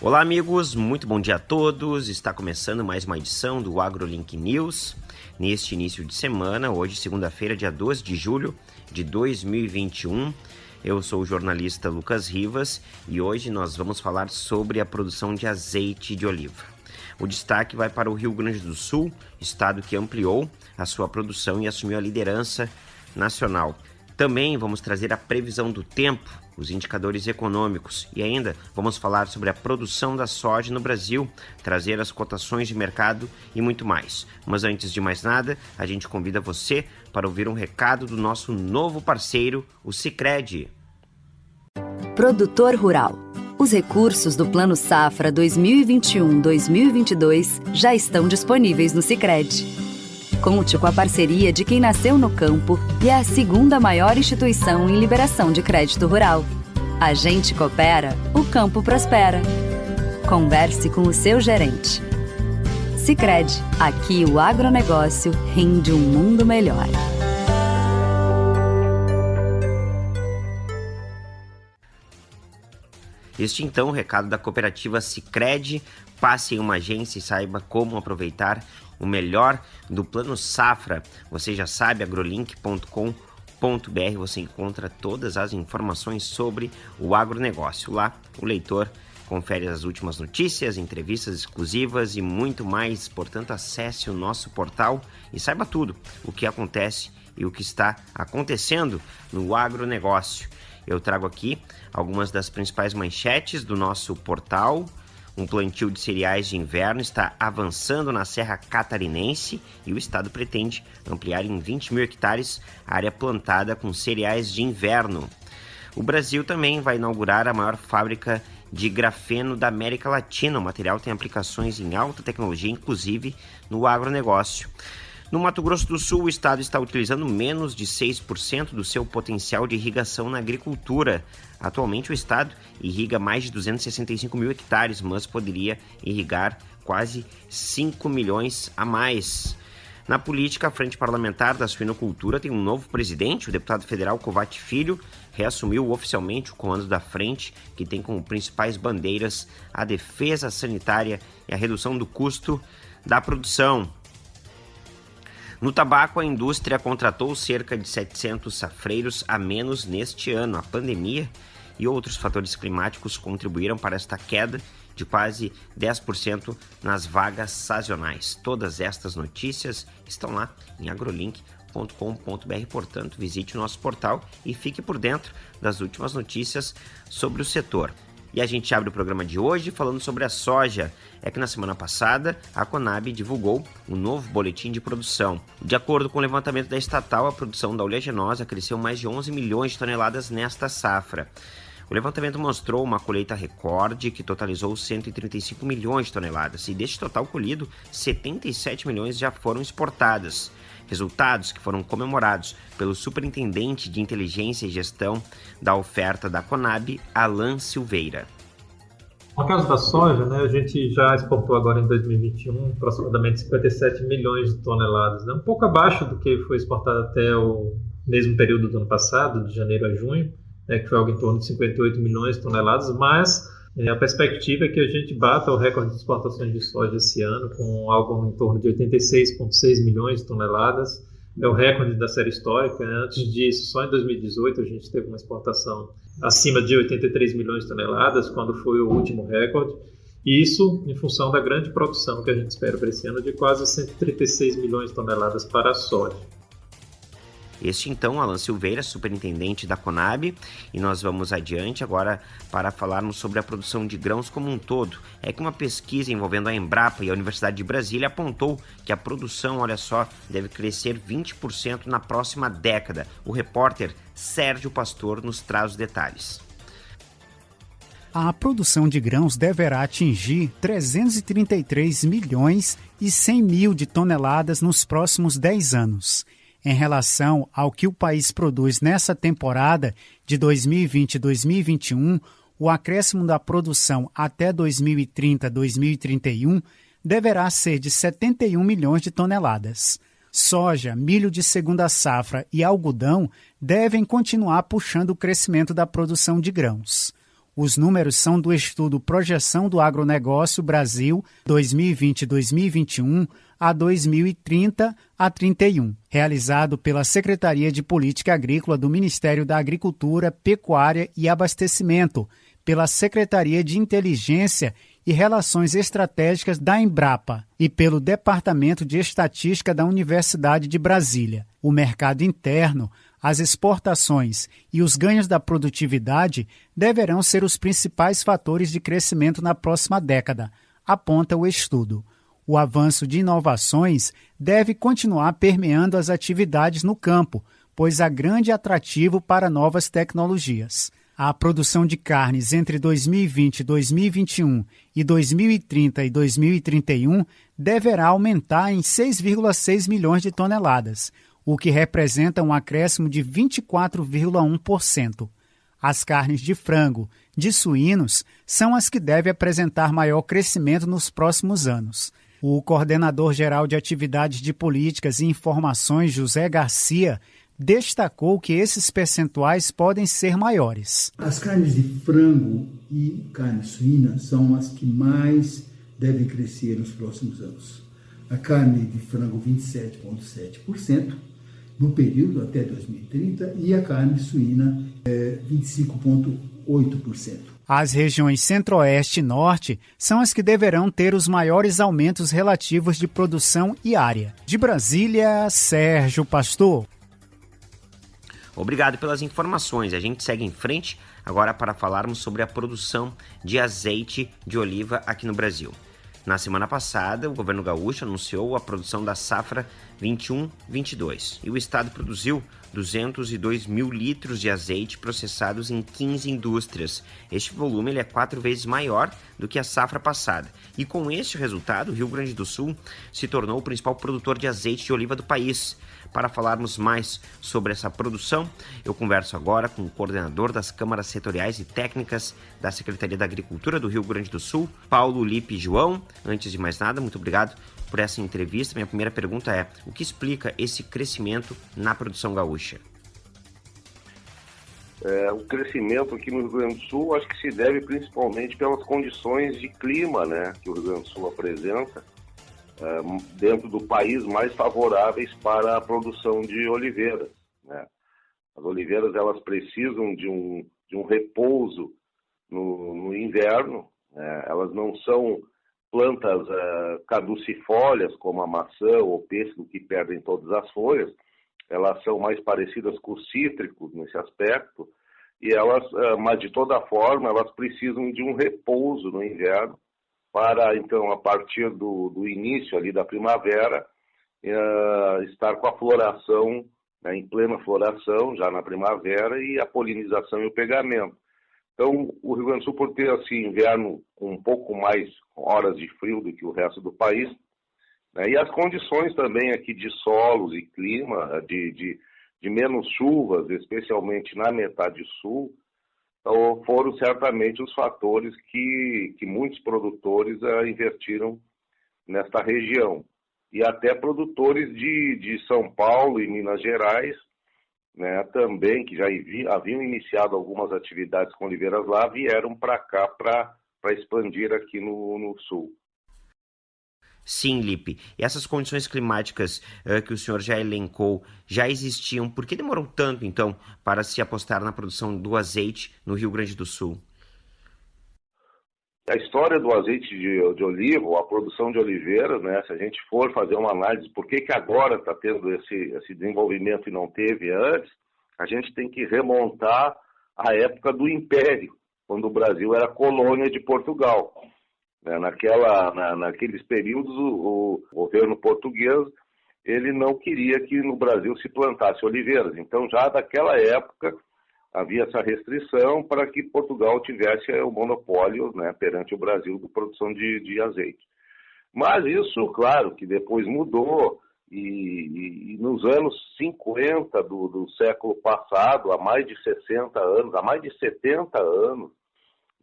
Olá, amigos, muito bom dia a todos. Está começando mais uma edição do AgroLink News. Neste início de semana, hoje, segunda-feira, dia 12 de julho de 2021. Eu sou o jornalista Lucas Rivas e hoje nós vamos falar sobre a produção de azeite de oliva. O destaque vai para o Rio Grande do Sul, estado que ampliou a sua produção e assumiu a liderança nacional. Também vamos trazer a previsão do tempo, os indicadores econômicos e ainda vamos falar sobre a produção da soja no Brasil, trazer as cotações de mercado e muito mais. Mas antes de mais nada, a gente convida você para ouvir um recado do nosso novo parceiro, o Sicredi. Produtor Rural. Os recursos do Plano Safra 2021-2022 já estão disponíveis no Sicredi. Conte com a parceria de quem nasceu no campo e é a segunda maior instituição em liberação de crédito rural. A gente coopera, o campo prospera. Converse com o seu gerente. Sicredi, aqui o agronegócio rende um mundo melhor. Este então o recado da cooperativa Sicredi. Passe em uma agência e saiba como aproveitar o melhor do plano safra. Você já sabe, agrolink.com.br você encontra todas as informações sobre o agronegócio. Lá, o leitor confere as últimas notícias, entrevistas exclusivas e muito mais. Portanto, acesse o nosso portal e saiba tudo o que acontece e o que está acontecendo no agronegócio. Eu trago aqui algumas das principais manchetes do nosso portal um plantio de cereais de inverno está avançando na Serra Catarinense e o estado pretende ampliar em 20 mil hectares a área plantada com cereais de inverno. O Brasil também vai inaugurar a maior fábrica de grafeno da América Latina. O material tem aplicações em alta tecnologia, inclusive no agronegócio. No Mato Grosso do Sul, o estado está utilizando menos de 6% do seu potencial de irrigação na agricultura. Atualmente, o estado irriga mais de 265 mil hectares, mas poderia irrigar quase 5 milhões a mais. Na política, a Frente Parlamentar da Suinocultura tem um novo presidente, o deputado federal Covate Filho, reassumiu oficialmente o comando da frente, que tem como principais bandeiras a defesa sanitária e a redução do custo da produção. No tabaco, a indústria contratou cerca de 700 safreiros a menos neste ano. A pandemia e outros fatores climáticos contribuíram para esta queda de quase 10% nas vagas sazonais. Todas estas notícias estão lá em agrolink.com.br, portanto, visite o nosso portal e fique por dentro das últimas notícias sobre o setor. E a gente abre o programa de hoje falando sobre a soja. É que na semana passada a Conab divulgou um novo boletim de produção. De acordo com o levantamento da estatal, a produção da oleaginosa cresceu mais de 11 milhões de toneladas nesta safra. O levantamento mostrou uma colheita recorde que totalizou 135 milhões de toneladas e deste total colhido, 77 milhões já foram exportadas. Resultados que foram comemorados pelo Superintendente de Inteligência e Gestão da Oferta da Conab, Alan Silveira. No caso da soja, né, a gente já exportou agora em 2021 aproximadamente 57 milhões de toneladas, né, um pouco abaixo do que foi exportado até o mesmo período do ano passado, de janeiro a junho, né, que foi algo em torno de 58 milhões de toneladas, mas é, a perspectiva é que a gente bata o recorde de exportações de soja esse ano, com algo em torno de 86,6 milhões de toneladas. É o recorde da série histórica. Né? Antes disso, só em 2018 a gente teve uma exportação acima de 83 milhões de toneladas, quando foi o último recorde. E isso em função da grande produção que a gente espera para esse ano de quase 136 milhões de toneladas para a soja. Este então, Alan Silveira, superintendente da Conab, e nós vamos adiante agora para falarmos sobre a produção de grãos como um todo. É que uma pesquisa envolvendo a Embrapa e a Universidade de Brasília apontou que a produção, olha só, deve crescer 20% na próxima década. O repórter Sérgio Pastor nos traz os detalhes. A produção de grãos deverá atingir 333 milhões e 100 mil de toneladas nos próximos 10 anos em relação ao que o país produz nessa temporada de 2020-2021, o acréscimo da produção até 2030-2031 deverá ser de 71 milhões de toneladas. Soja, milho de segunda safra e algodão devem continuar puxando o crescimento da produção de grãos. Os números são do estudo Projeção do Agronegócio Brasil 2020-2021 a 2030 a 31, realizado pela Secretaria de Política Agrícola do Ministério da Agricultura, Pecuária e Abastecimento, pela Secretaria de Inteligência e Relações Estratégicas da Embrapa e pelo Departamento de Estatística da Universidade de Brasília. O mercado interno as exportações e os ganhos da produtividade deverão ser os principais fatores de crescimento na próxima década, aponta o estudo. O avanço de inovações deve continuar permeando as atividades no campo, pois há grande atrativo para novas tecnologias. A produção de carnes entre 2020 e 2021 e 2030 e 2031 deverá aumentar em 6,6 milhões de toneladas, o que representa um acréscimo de 24,1%. As carnes de frango, de suínos, são as que devem apresentar maior crescimento nos próximos anos. O coordenador geral de atividades de políticas e informações, José Garcia, destacou que esses percentuais podem ser maiores. As carnes de frango e carne suína são as que mais devem crescer nos próximos anos. A carne de frango 27,7%, no período até 2030 e a carne suína é 25,8%. As regiões Centro-Oeste e Norte são as que deverão ter os maiores aumentos relativos de produção e área. De Brasília, Sérgio Pastor. Obrigado pelas informações. A gente segue em frente agora para falarmos sobre a produção de azeite de oliva aqui no Brasil. Na semana passada, o governo gaúcho anunciou a produção da safra 21-22 e o estado produziu 202 mil litros de azeite processados em 15 indústrias. Este volume ele é quatro vezes maior do que a safra passada. E com este resultado, o Rio Grande do Sul se tornou o principal produtor de azeite de oliva do país. Para falarmos mais sobre essa produção, eu converso agora com o coordenador das câmaras setoriais e técnicas da Secretaria da Agricultura do Rio Grande do Sul, Paulo Lipe João. Antes de mais nada, muito obrigado por essa entrevista. Minha primeira pergunta é: o que explica esse crescimento na produção gaúcha? É, o crescimento aqui no Rio Grande do Sul acho que se deve principalmente pelas condições de clima né, que o Rio Grande do Sul apresenta é, dentro do país mais favoráveis para a produção de oliveiras. Né? As oliveiras elas precisam de um, de um repouso no, no inverno, né? elas não são plantas uh, caducifólias como a maçã ou o pêssego que perdem todas as folhas, elas são mais parecidas com os cítricos nesse aspecto, e elas, uh, mas de toda forma, elas precisam de um repouso no inverno para então a partir do, do início ali da primavera uh, estar com a floração né, em plena floração já na primavera e a polinização e o pegamento. Então o Rio Grande do Sul por ter assim inverno um pouco mais horas de frio do que o resto do país né, e as condições também aqui de solos e clima de, de, de menos chuvas, especialmente na metade sul, então, foram certamente os fatores que, que muitos produtores uh, investiram nesta região. E até produtores de, de São Paulo e Minas Gerais, né, também, que já haviam iniciado algumas atividades com oliveiras lá, vieram para cá para expandir aqui no, no sul. Sim, Lipe. E essas condições climáticas uh, que o senhor já elencou já existiam. Por que demorou tanto, então, para se apostar na produção do azeite no Rio Grande do Sul? A história do azeite de, de oliva, a produção de oliveiras, né? Se a gente for fazer uma análise por que, que agora está tendo esse, esse desenvolvimento e não teve antes, a gente tem que remontar à época do Império, quando o Brasil era colônia de Portugal. Né? Naquela, na, naqueles períodos, o, o, governo português ele não queria que no Brasil se plantasse oliveiras. Então, já daquela época, havia essa restrição para que Portugal tivesse o monopólio né, perante o Brasil de produção de, de azeite. Mas isso, claro, que depois mudou, e, e, e, nos anos 50 do, do século passado, há mais de 60 anos, há mais de 70 anos,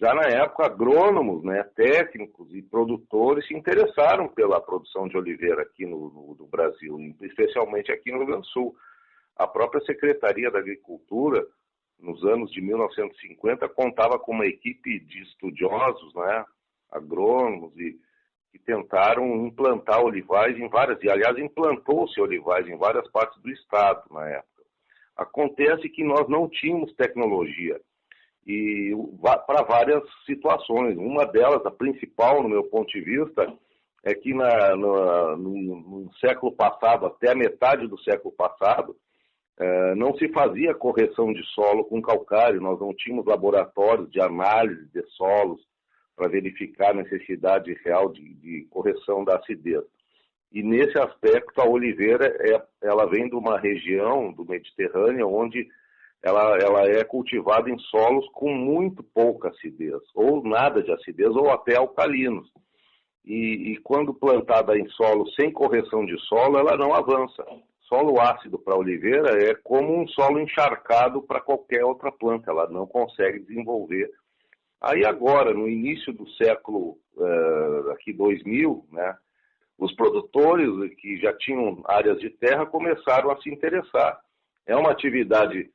já na época, agrônomos, né, técnicos e produtores se interessaram pela produção de oliveira aqui no, no, no, Brasil, especialmente aqui no Rio Grande do Sul. A própria Secretaria da Agricultura nos anos de 1950, contava com uma equipe de estudiosos, né, agrônomos, e, que tentaram implantar olivais em várias, e aliás implantou-se olivais em várias partes do estado na época. Acontece que nós não tínhamos tecnologia e para várias situações. Uma delas, a principal no meu ponto de vista, é que na, no, no, no, século passado, até a metade do século passado, eh, não se fazia correção de solo com calcário, nós não tínhamos laboratórios de análise de solos para verificar a necessidade real de, de, correção da acidez. E nesse aspecto, a oliveira é, ela vem de uma região do Mediterrâneo onde ela, ela é cultivada em solos com muito pouca acidez, ou nada de acidez, ou até alcalinos. E, e quando plantada em solo sem correção de solo, ela não avança. Solo ácido para oliveira é como um solo encharcado para qualquer outra planta, ela não consegue desenvolver. Aí agora, no início do século uh, aqui 2000, né, os produtores que já tinham áreas de terra começaram a se interessar. É uma atividade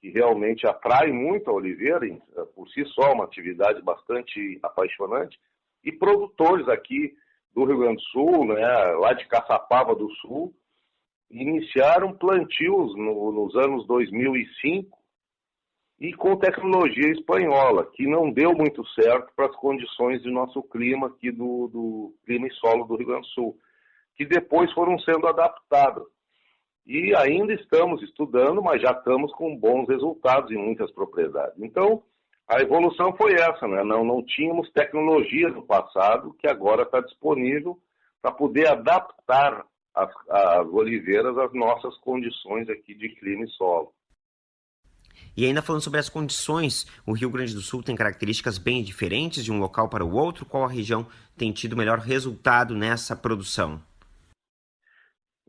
que realmente atrai muito a oliveira, por si só, uma atividade bastante apaixonante, e produtores aqui do Rio Grande do Sul, né, lá de Caçapava do Sul, iniciaram plantios no, nos anos 2005 e com tecnologia espanhola, que não deu muito certo para as condições do nosso clima aqui do, do clima e solo do Rio Grande do Sul, que depois foram sendo adaptadas. E ainda estamos estudando, mas já estamos com bons resultados em muitas propriedades. Então, a evolução foi essa, né? Não, não tínhamos tecnologia no passado que agora está disponível para poder adaptar as, as oliveiras às nossas condições aqui de clima e solo. E ainda falando sobre as condições, o Rio Grande do Sul tem características bem diferentes de um local para o outro. Qual a região tem tido melhor resultado nessa produção?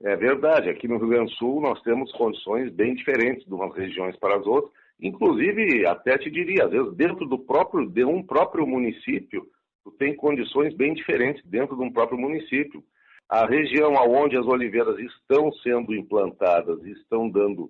É verdade. Aqui no Rio Grande do Sul nós temos condições bem diferentes de umas regiões para as outras. Inclusive, até te diria, às vezes dentro do próprio de um próprio município, tu tem condições bem diferentes dentro de um próprio município. A região onde as oliveiras estão sendo implantadas, estão dando,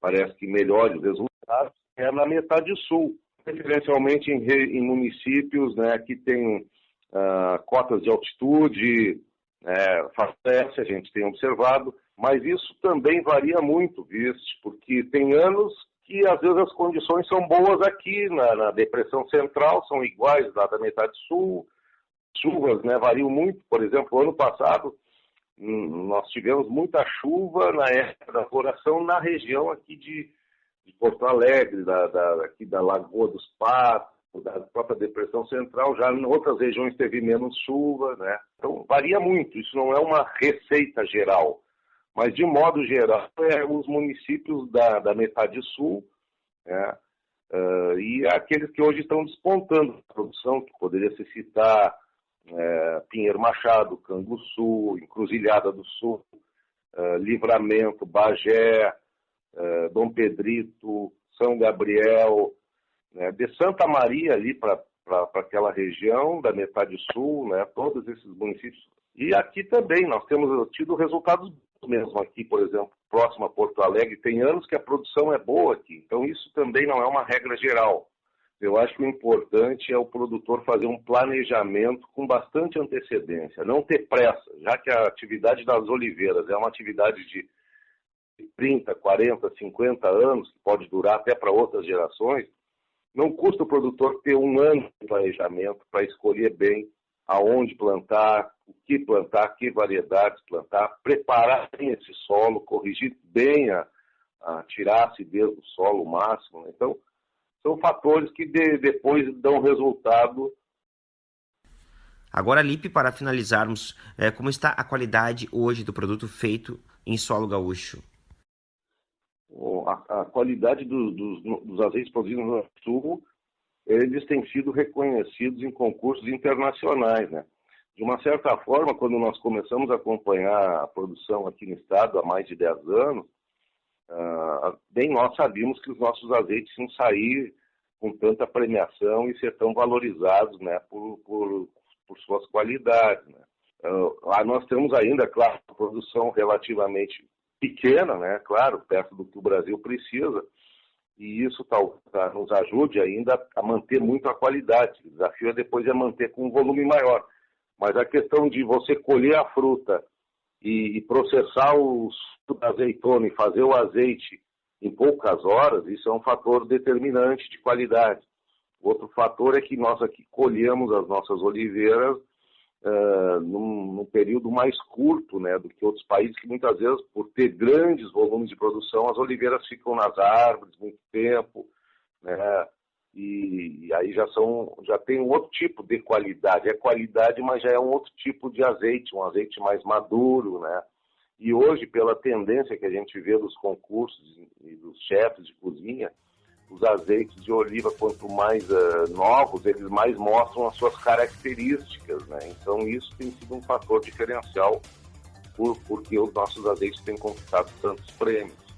parece que melhores resultados, é na metade sul, preferencialmente em, em municípios né, que têm uh, cotas de altitude, é, favorece, a gente tem observado, mas isso também varia muito, viste, porque tem anos que às vezes as condições são boas aqui na, na depressão central, são iguais lá da metade sul, chuvas né, variam muito, por exemplo, ano passado hum, nós tivemos muita chuva na época da floração na região aqui de, de Porto Alegre, da, da, aqui da Lagoa dos Patos, da própria depressão central, já em outras regiões teve menos chuva, né? Então varia muito, isso não é uma receita geral, mas de modo geral é os municípios da, da metade sul, né? Uh, e aqueles que hoje estão despontando a produção, que poderia se citar é, Pinheiro Machado, Canguçu, Encruzilhada do Sul, uh, Livramento, Bagé, uh, Dom Pedrito, São Gabriel, né, de Santa Maria ali para aquela região da metade sul, né, todos esses municípios. E aqui também nós temos tido resultados mesmo aqui, por exemplo, próximo a Porto Alegre, tem anos que a produção é boa aqui. Então isso também não é uma regra geral. Eu acho que o importante é o produtor fazer um planejamento com bastante antecedência, não ter pressa, já que a atividade das oliveiras é uma atividade de 30, 40, 50 anos, que pode durar até para outras gerações, não custa o produtor ter um ano de planejamento para escolher bem aonde plantar, o que plantar, que variedades plantar, preparar bem esse solo, corrigir bem a, a tirar a acidez do solo máximo. Né? Então, são fatores que de, depois dão resultado. Agora, Lipe, para finalizarmos, é, como está a qualidade hoje do produto feito em solo gaúcho? a, a qualidade do, dos, dos azeites produzidos no Sul, eles têm sido reconhecidos em concursos internacionais, né? De uma certa forma, quando nós começamos a acompanhar a produção aqui no estado há mais de 10 anos, uh, bem nós sabíamos que os nossos azeites iam sair com tanta premiação e ser tão valorizados né, por, por, por suas qualidades. Né? Uh, lá nós temos ainda, claro, produção relativamente pequena, né? Claro, perto do que o Brasil precisa. e isso tal, tá, nos ajude ainda a manter muito a qualidade. O desafio é depois é manter com um volume maior. Mas a questão de você colher a fruta e, e processar o azeitona e fazer o azeite em poucas horas, isso é um fator determinante de qualidade. Outro fator é que nós aqui colhemos as nossas oliveiras uh, num, num, período mais curto né, do que outros países que muitas vezes, por ter grandes volumes de produção, as oliveiras ficam nas árvores muito tempo, né, e, e, aí já são já tem um outro tipo de qualidade. É qualidade, mas já é um outro tipo de azeite, um azeite mais maduro, né? E hoje, pela tendência que a gente vê dos concursos e dos chefes de cozinha, os azeites de oliva, quanto mais uh, novos, eles mais mostram as suas características, né? Então isso tem sido um fator diferencial por, porque os nossos azeites têm conquistado tantos prêmios.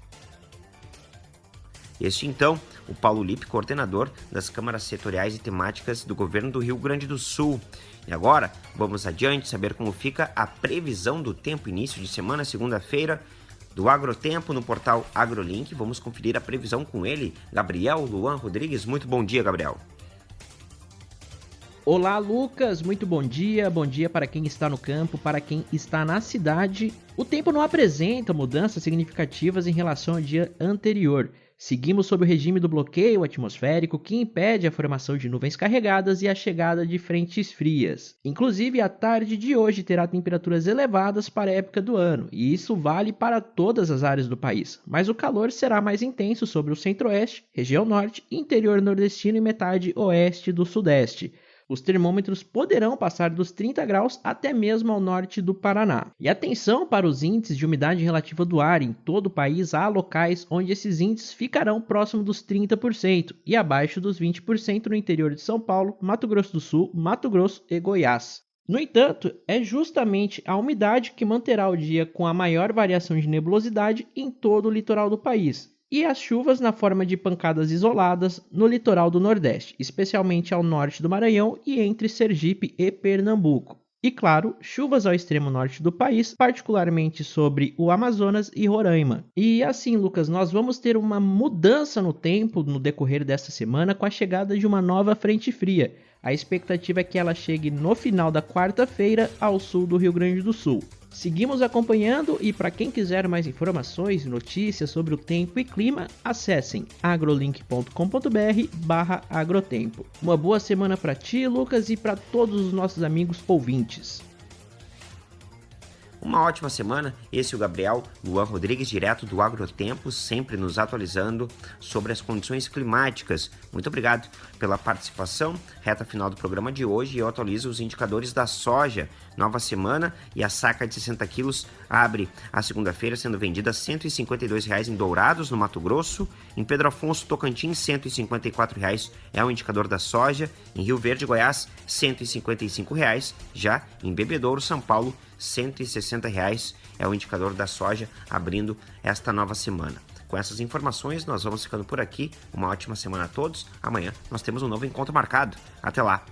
Este então, o Paulo Lippe, coordenador das câmaras setoriais e temáticas do governo do Rio Grande do Sul. E agora, vamos adiante saber como fica a previsão do tempo início de semana, segunda-feira, do Agrotempo no portal AgroLink. Vamos conferir a previsão com ele, Gabriel Luan Rodrigues. Muito bom dia, Gabriel. Olá, Lucas. Muito bom dia. Bom dia para quem está no campo, para quem está na cidade. O tempo não apresenta mudanças significativas em relação ao dia anterior. Seguimos sob o regime do bloqueio atmosférico que impede a formação de nuvens carregadas e a chegada de frentes frias. Inclusive, a tarde de hoje terá temperaturas elevadas para a época do ano, e isso vale para todas as áreas do país. Mas o calor será mais intenso sobre o centro-oeste, região norte, interior nordestino e metade oeste do sudeste. Os termômetros poderão passar dos 30 graus até mesmo ao norte do Paraná. E atenção para os índices de umidade relativa do ar. Em todo o país há locais onde esses índices ficarão próximo dos 30% e abaixo dos 20% no interior de São Paulo, Mato Grosso do Sul, Mato Grosso e Goiás. No entanto, é justamente a umidade que manterá o dia com a maior variação de nebulosidade em todo o litoral do país, e as chuvas na forma de pancadas isoladas no litoral do Nordeste, especialmente ao norte do Maranhão e entre Sergipe e Pernambuco. E claro, chuvas ao extremo norte do país, particularmente sobre o Amazonas e Roraima. E assim, Lucas, nós vamos ter uma mudança no tempo no decorrer desta semana com a chegada de uma nova frente fria. A expectativa é que ela chegue no final da quarta-feira ao sul do Rio Grande do Sul. Seguimos acompanhando e para quem quiser mais informações notícias sobre o tempo e clima, acessem agrolink.com.br/agrotempo. Uma boa semana para ti, Lucas, e para todos os nossos amigos ouvintes. Uma ótima semana. Esse é o Gabriel Luan Rodrigues, direto do Agrotempo, sempre nos atualizando sobre as condições climáticas. Muito obrigado pela participação. Reta final do programa de hoje eu atualizo os indicadores da soja. Nova semana e a saca de 60 quilos abre a segunda-feira sendo vendida a R$ 152,00 em Dourados, no Mato Grosso. Em Pedro Afonso, Tocantins, R$ 154,00 é o indicador da soja. Em Rio Verde, Goiás, R$ 155,00. Já em Bebedouro, São Paulo, R$ 160,00 é o indicador da soja abrindo esta nova semana. Com essas informações, nós vamos ficando por aqui. Uma ótima semana a todos. Amanhã nós temos um novo encontro marcado. Até lá!